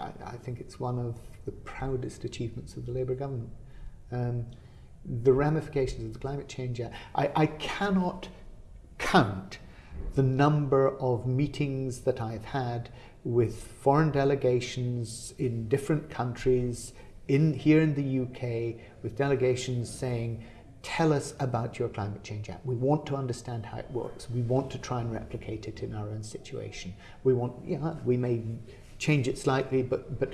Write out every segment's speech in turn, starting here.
I, I, think it's one of the proudest achievements of the Labour government. Um, the ramifications of the Climate Change Act, I, I cannot count the number of meetings that I've had with foreign delegations in different countries, in here in the UK, with delegations saying, tell us about your Climate Change Act. We want to understand how it works. We want to try and replicate it in our own situation. We want, yeah, we may change it slightly, but, but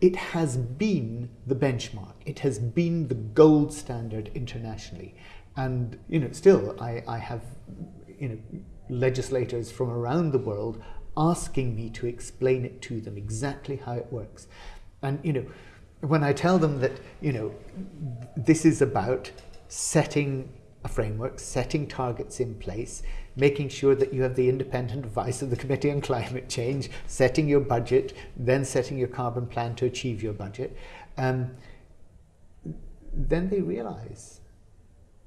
it has been the benchmark. It has been the gold standard internationally. And, you know, still, I, I have, you know, legislators from around the world asking me to explain it to them exactly how it works. And, you know, when I tell them that, you know, this is about setting a framework, setting targets in place, making sure that you have the independent advice of the Committee on Climate Change, setting your budget, then setting your carbon plan to achieve your budget, um, then they realize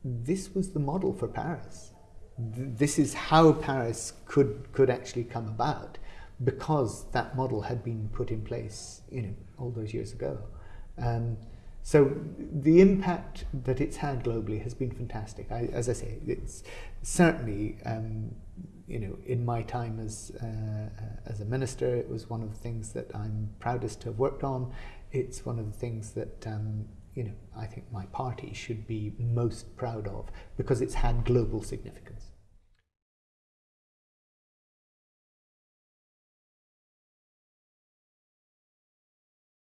this was the model for Paris. This is how Paris could, could actually come about because that model had been put in place you know, all those years ago. Um, so the impact that it's had globally has been fantastic. I, as I say, it's certainly, um, you know, in my time as, uh, as a minister, it was one of the things that I'm proudest to have worked on. It's one of the things that, um, you know, I think my party should be most proud of because it's had global significance.